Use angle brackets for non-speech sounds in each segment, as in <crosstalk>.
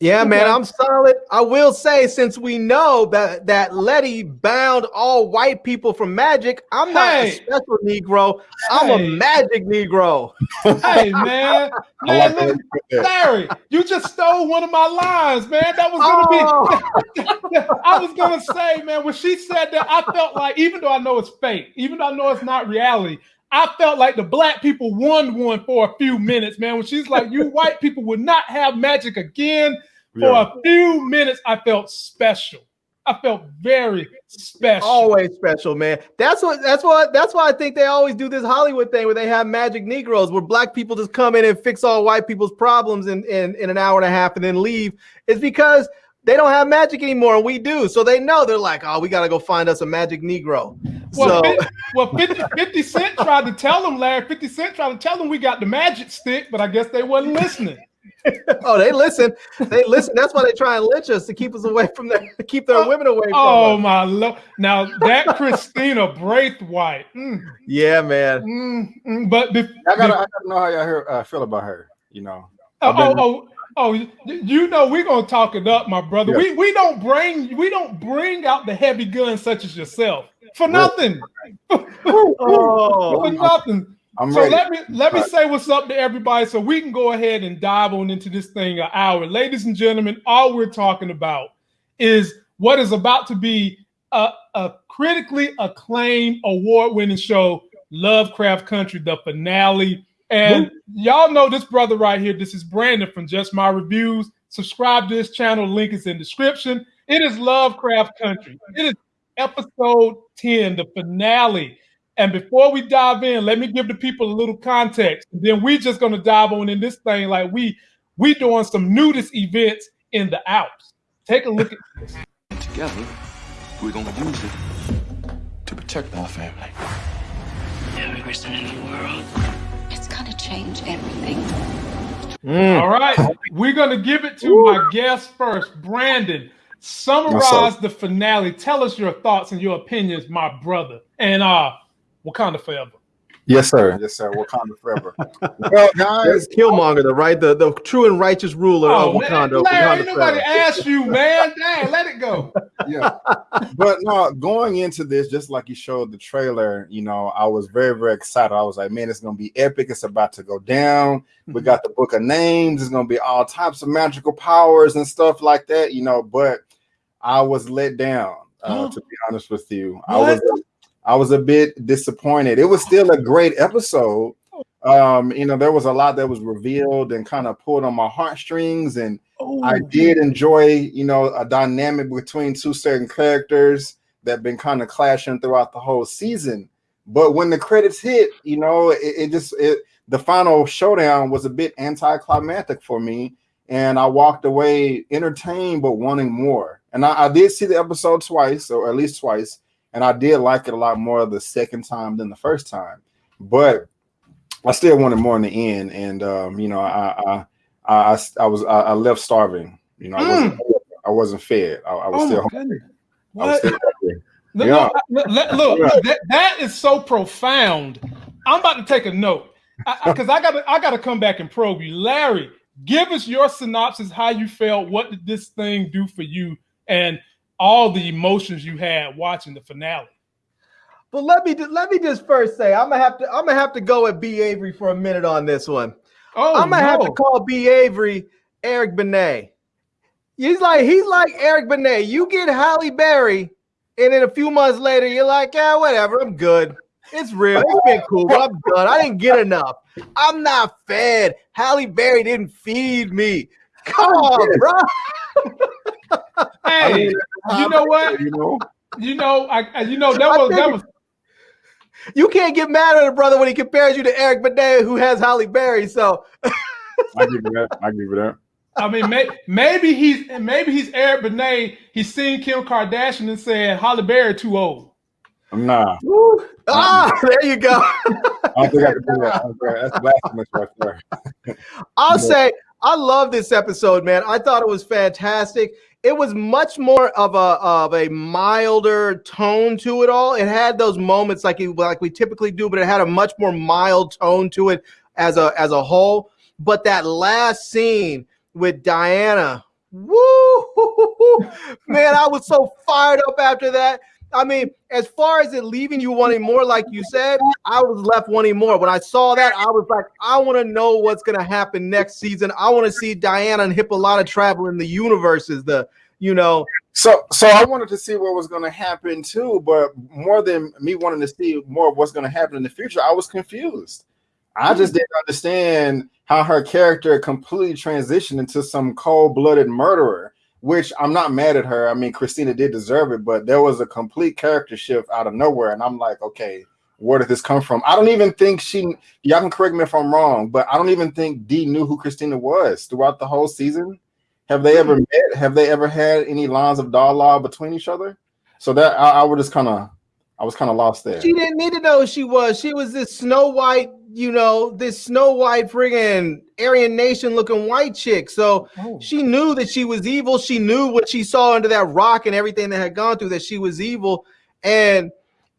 Yeah, man, I'm solid. I will say, since we know that that Letty bound all white people from magic, I'm not hey. a special Negro. I'm hey. a magic Negro. Hey, man, <laughs> man, like Larry, you just stole one of my lines, man. That was gonna oh. be. <laughs> I was gonna say, man, when she said that, I felt like, even though I know it's fake, even though I know it's not reality, I felt like the black people won one for a few minutes, man. When she's like, "You white people would not have magic again." For yeah. a few minutes, I felt special. I felt very special. Always special, man. That's what. That's what. That's why I think they always do this Hollywood thing where they have magic Negroes, where black people just come in and fix all white people's problems in in, in an hour and a half and then leave. Is because they don't have magic anymore, and we do. So they know they're like, oh, we got to go find us a magic Negro. Well, so, 50, <laughs> well 50, 50 Cent tried to tell them, Larry. 50 Cent tried to tell them we got the magic stick, but I guess they wasn't listening. <laughs> oh, they listen. They listen. That's why they try and lynch us to keep us away from their, to keep their oh, women away from Oh us. my lord! Now that Christina Braithwhite. Mm, yeah, man. Mm, mm, but I gotta, I gotta know how y'all hear, uh, feel about her. You know. Oh, oh, oh, oh, you know we're gonna talk it up, my brother. Yeah. We we don't bring we don't bring out the heavy guns such as yourself for nothing. <laughs> <laughs> oh, for nothing. I'm so ready. let me let me say what's up to everybody so we can go ahead and dive on into this thing an hour. Ladies and gentlemen, all we're talking about is what is about to be a, a critically acclaimed award-winning show, Lovecraft Country, the finale. And y'all know this brother right here. This is Brandon from Just My Reviews. Subscribe to this channel. Link is in description. It is Lovecraft Country. It is episode 10, the finale. And before we dive in, let me give the people a little context. Then we just gonna dive on in this thing like we we doing some nudist events in the Alps. Take a look at this. Together, we're gonna use it to protect our family. Every person in the world. It's gonna change everything. Mm. All right, <laughs> we're gonna give it to Ooh. my guest first, Brandon. Summarize the finale. Tell us your thoughts and your opinions, my brother. And uh Wakanda forever. Yes, sir. Yes, sir. Wakanda forever. <laughs> well, guys, Killmonger, the right, the, the true and righteous ruler oh, of Wakanda. Man, Wakanda nobody asked you, man. <laughs> Dang, let it go. <laughs> Yeah, but no, going into this, just like you showed the trailer, you know, I was very, very excited. I was like, man, it's gonna be epic. It's about to go down. We mm-hmm. got the book of names. It's gonna be all types of magical powers and stuff like that, you know. But I was let down. Uh, to be honest with you, what? I was I was a bit disappointed. It was still a great episode. Um, you know, there was a lot that was revealed and kind of pulled on my heartstrings, and oh. I did enjoy, you know, a dynamic between two certain characters that been kind of clashing throughout the whole season. But when the credits hit, you know, it, it just it the final showdown was a bit anticlimactic for me, and I walked away entertained but wanting more. And I, I did see the episode twice, or at least twice and I did like it a lot more the second time than the first time. But I still wanted more in the end, and um, you know, I I I, I was I, I, left starving. You know, I wasn't mm. I wasn't fed. I, I was, oh still hungry. I was still hungry. Look, yeah. look, look, look that, that is so profound. I'm about to take a note because I, I, I got I got to come back and probe you, Larry. Give us your synopsis. How you felt? What did this thing do for you? And all the emotions you had watching the finale. But let me let me just first say I'm gonna have to I'm gonna have to go at B Avery for a minute on this one. Oh, I'm gonna no. have to call B Avery Eric Benet. He's like he's like Eric Benet. You get Halle Berry, and then a few months later you're like, yeah, whatever, I'm good. It's real. It's been cool, but I'm good. I didn't get enough. I'm not fed. Halle Berry didn't feed me. Come on, bro. <laughs> hey, you know what? You know, you know, I, you know that was that was. You can't get mad at a brother when he compares you to Eric Benet, who has Halle Berry. So I give you that. I give you that. I mean, may, maybe he's maybe he's Eric Benet. He's seen Kim Kardashian and said Halle Berry too old. Nah. Woo. Ah, there you go. I don't think I can do that. That's blasphemous right there. I'll say I love this episode, man. I thought it was fantastic. It was much more of a of a milder tone to it all. It had those moments like it, like we typically do, but it had a much more mild tone to it as a as a whole. But that last scene with Diana Woo! Man, I was so fired up after that. I mean, as far as it leaving you wanting more, like you said, I was left wanting more. When I saw that, I was like, I want to know what's going to happen next season. I want to see Diana and Hippolyta travel in the universes. The you know. So, so I wanted to see what was going to happen too, but more than me wanting to see more of what's going to happen in the future, I was confused. I mm-hmm. just didn't understand how her character completely transitioned into some cold-blooded murderer which I'm not mad at her. I mean, Christina did deserve it, but there was a complete character shift out of nowhere. And I'm like, okay, where did this come from? I don't even think she, y'all can correct me if I'm wrong, but I don't even think Dee knew who Christina was throughout the whole season. Have they ever mm-hmm. met? Have they ever had any lines of dialogue between each other? So that I, I would just kind of, I was kind of lost there. She didn't need to know who she was. She was this Snow White you know, this Snow White friggin' Aryan Nation looking white chick. So oh. she knew that she was evil. She knew what she saw under that rock and everything that had gone through that she was evil. And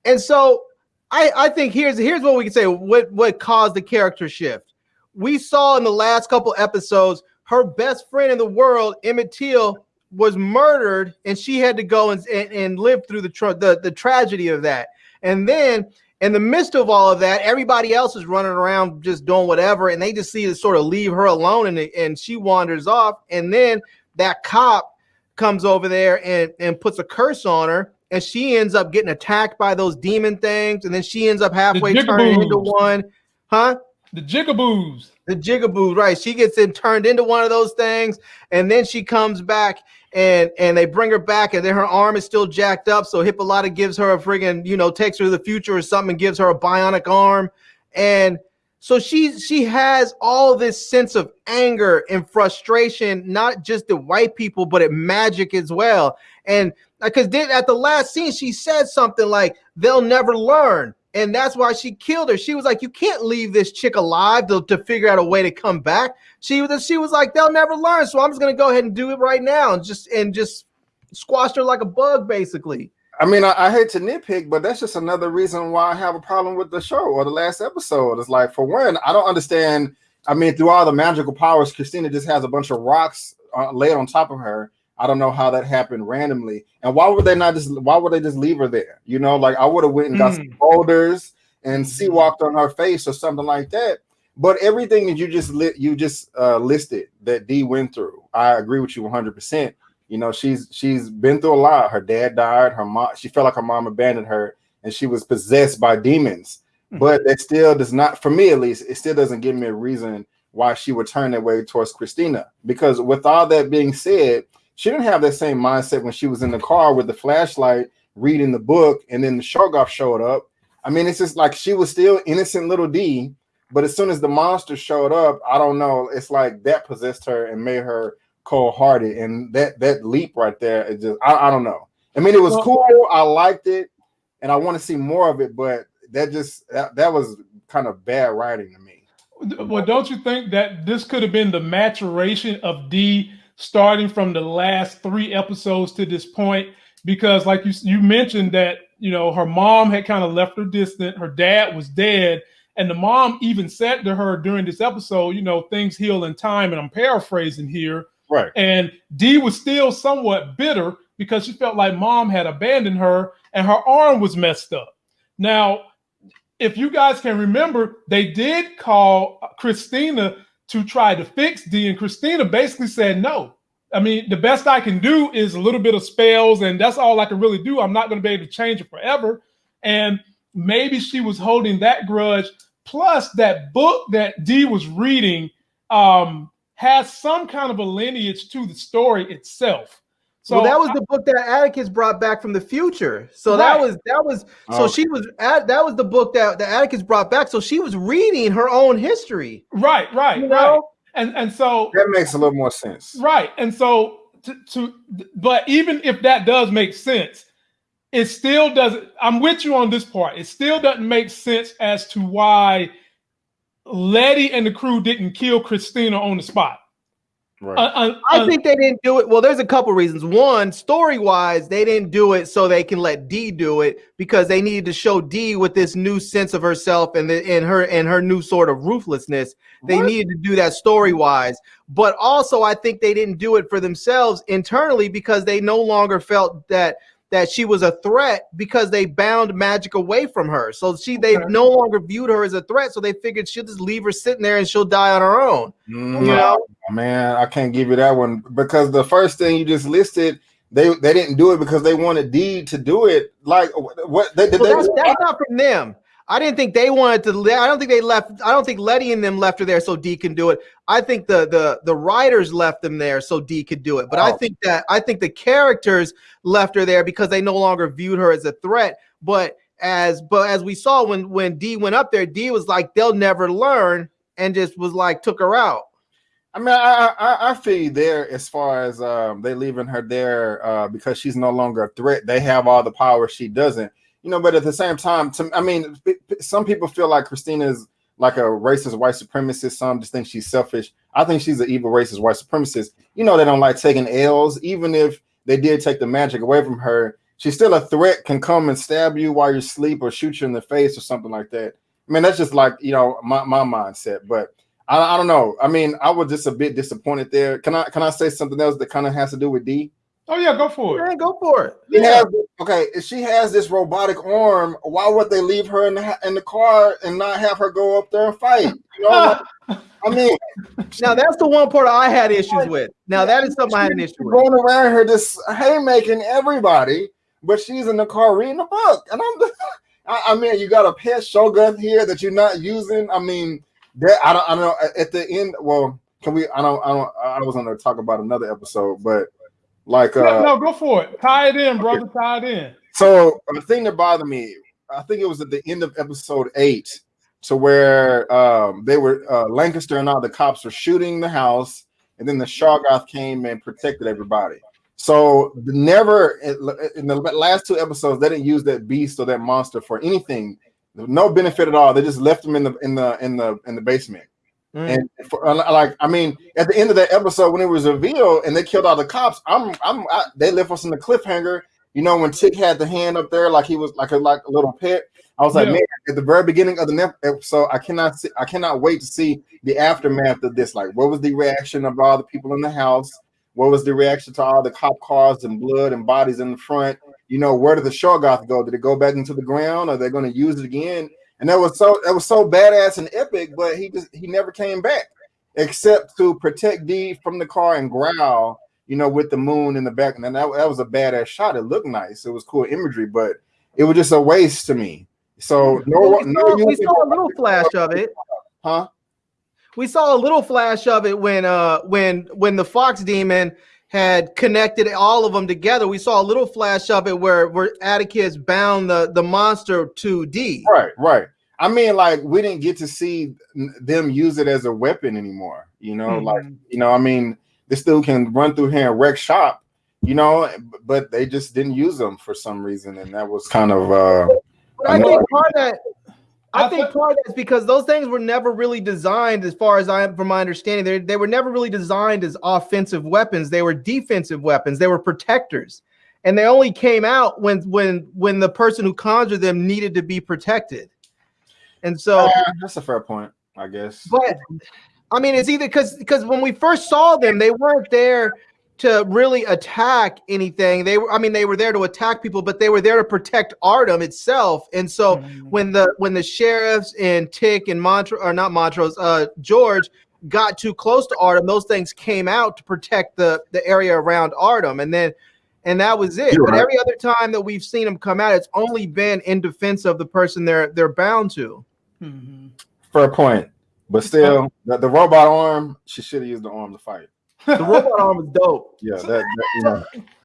and so I I think here's here's what we can say what what caused the character shift. We saw in the last couple episodes her best friend in the world, Emmett Till, was murdered, and she had to go and, and, and live through the, tra- the the tragedy of that. And then in the midst of all of that, everybody else is running around just doing whatever, and they just see to sort of leave her alone, and and she wanders off, and then that cop comes over there and and puts a curse on her, and she ends up getting attacked by those demon things, and then she ends up halfway turning into one, huh? The jigaboos. The jigaboos, right? She gets in turned into one of those things, and then she comes back and and they bring her back, and then her arm is still jacked up. So Hippolyta gives her a friggin', you know, takes her to the future or something, and gives her a bionic arm, and so she she has all this sense of anger and frustration, not just at white people, but at magic as well. And uh, because then at the last scene, she said something like, "They'll never learn." And that's why she killed her. She was like, "You can't leave this chick alive to, to figure out a way to come back." She was she was like, "They'll never learn, so I'm just gonna go ahead and do it right now and just and just squashed her like a bug, basically." I mean, I, I hate to nitpick, but that's just another reason why I have a problem with the show or the last episode. It's like, for one, I don't understand. I mean, through all the magical powers, Christina just has a bunch of rocks uh, laid on top of her I don't know how that happened randomly. And why would they not just why would they just leave her there? You know, like I would have went and got mm. some boulders and sea mm-hmm. walked on her face or something like that. But everything that you just lit you just uh, listed that Dee went through, I agree with you 100. percent You know, she's she's been through a lot. Her dad died. Her mom, she felt like her mom abandoned her, and she was possessed by demons. Mm. But that still does not, for me at least, it still doesn't give me a reason why she would turn that way towards Christina. Because with all that being said, she didn't have that same mindset when she was in the car with the flashlight reading the book and then the Shoggoth showed up. I mean, it's just like she was still innocent little D, but as soon as the monster showed up, I don't know, it's like that possessed her and made her cold-hearted. And that that leap right there, it just I, I don't know. I mean, it was cool. I liked it, and I want to see more of it, but that just that, that was kind of bad writing to me. Well, don't you think that this could have been the maturation of Dee starting from the last three episodes to this point because like you you mentioned that you know her mom had kind of left her distant her dad was dead and the mom even said to her during this episode you know things heal in time and i'm paraphrasing here right. and dee was still somewhat bitter because she felt like mom had abandoned her and her arm was messed up. Now if you guys can remember they did call christina to try to fix Dee. And Christina basically said, no. I mean, the best I can do is a little bit of spells, and that's all I can really do. I'm not going to be able to change it forever. And maybe she was holding that grudge. Plus, that book that Dee was reading um, has some kind of a lineage to the story itself. So well, that was the book that Atticus brought back from the future. So right. that was that was so oh. she was at that was the book that, that Atticus brought back. So she was reading her own history. Right, right, you know? right. And and so that makes a little more sense. Right. And so to, to but even if that does make sense, it still doesn't. I'm with you on this part. It still doesn't make sense as to why Letty and the crew didn't kill Christina on the spot. Right. Uh, uh, I uh, think they didn't do it. Well, there's a couple reasons. One, story wise, they didn't do it so they can let D do it because they needed to show D with this new sense of herself and the, and her and her new sort of ruthlessness. They what? needed to do that story wise, but also I think they didn't do it for themselves internally because they no longer felt that that she was a threat because they bound magic away from her. So she they okay. no longer viewed her as a threat. So they figured she'll just leave her sitting there and she'll die on her own. Mm, you know, man, I can't give you that one because the first thing you just listed. They, they didn't do it because they wanted D to do it. Like what? They, well, they, that's, that's not from them. I didn't think they wanted to. I don't think they left. I don't think Letty and them left her there so D can do it. I think the the the writers left them there so D could do it. But oh. I think that I think the characters left her there because they no longer viewed her as a threat. But as but as we saw when when D went up there, D was like they'll never learn and just was like took her out. I mean, I, I I feel you there as far as um, they leaving her there uh, because she's no longer a threat. They have all the power she doesn't you know, but at the same time, to, I mean, some people feel like Christina is like a racist white supremacist. Some just think she's selfish. I think she's an evil racist white supremacist. You know, they don't like taking L's, even if they did take the magic away from her. She's still a threat, can come and stab you while you're asleep or shoot you in the face or something like that. I mean, that's just like, you know, my, my mindset. But I, I don't know. I mean, I was just a bit disappointed there. Can I can I say something else that kind of has to do with D? Oh yeah, go for it. Yeah, go for it. Yeah. Has, okay, if she has this robotic arm, why would they leave her in the in the car and not have her go up there and fight? You know, I <laughs> mean, now that's the one part I had issues with. Now that is something I had an issue with. Going around her just haymaking everybody, but she's in the car reading a book, and I'm. <laughs> I, I mean, you got a pet Shoggoth here that you're not using. I mean, that I don't. I don't know. At the end, well, can we? I don't. I don't. I was going to talk about another episode, but like, uh, no, no, go for it. Tie it in, brother. Okay. Tie it in. So the thing that bothered me, I think it was at the end of episode eight, to where um, they were uh, Lancaster and all the cops were shooting the house, and then the Shoggoth came and protected everybody. So never in the last two episodes, they didn't use that beast or that monster for anything. No benefit at all. They just left him in the in the in the in the basement. Mm. And for, uh, like, I mean, at the end of that episode, when it was revealed and they killed all the cops, I'm, I'm, I, they left us in the cliffhanger. You know, when Tick had the hand up there, like he was like a like a little pet. I was like, yeah. man, at the very beginning of the episode, I cannot see, I cannot wait to see the aftermath of this. Like, what was the reaction of all the people in the house? What was the reaction to all the cop cars and blood and bodies in the front? You know, where did the Shoggoth go? Did it go back into the ground? Are they going to use it again? And that was so that was so badass and epic. But he just he never came back except to protect D from the car and growl. You know, with the moon in the back, and that, that was a badass shot. It looked nice. It was cool imagery, but it was just a waste to me. So no, well, we, saw, no we saw a little flash of it, huh? We saw a little flash of it when uh when when the fox demon had connected all of them together. We saw a little flash of it where where Atticus bound the the monster to D. Right, right. I mean, like we didn't get to see them use it as a weapon anymore. You know, mm-hmm. like you know, I mean, this dude can run through here and wreck shop. You know, but they just didn't use them for some reason, and that was kind of. uh I think part of that I, think part of that is because those things were never really designed, as far as I am from my understanding, they, they were never really designed as offensive weapons. They were defensive weapons. They were protectors. And they only came out when when when the person who conjured them needed to be protected. And so uh, that's a fair point, I guess. But I mean, it's either because because when we first saw them, they weren't there to really attack anything. They were, I mean, they were there to attack people, but they were there to protect Ardham itself. And so mm-hmm. when the when the sheriffs and Tick and Montrose or not Montrose, uh, George got too close to Ardham, those things came out to protect the the area around Ardham, and then and that was it. You're but right. every other time that we've seen them come out, it's only been in defense of the person they're they're bound to. Mm-hmm. Fair point, but still, the, the robot arm, she should have used the arm to fight. The robot arm is dope. Yeah, that, that you know.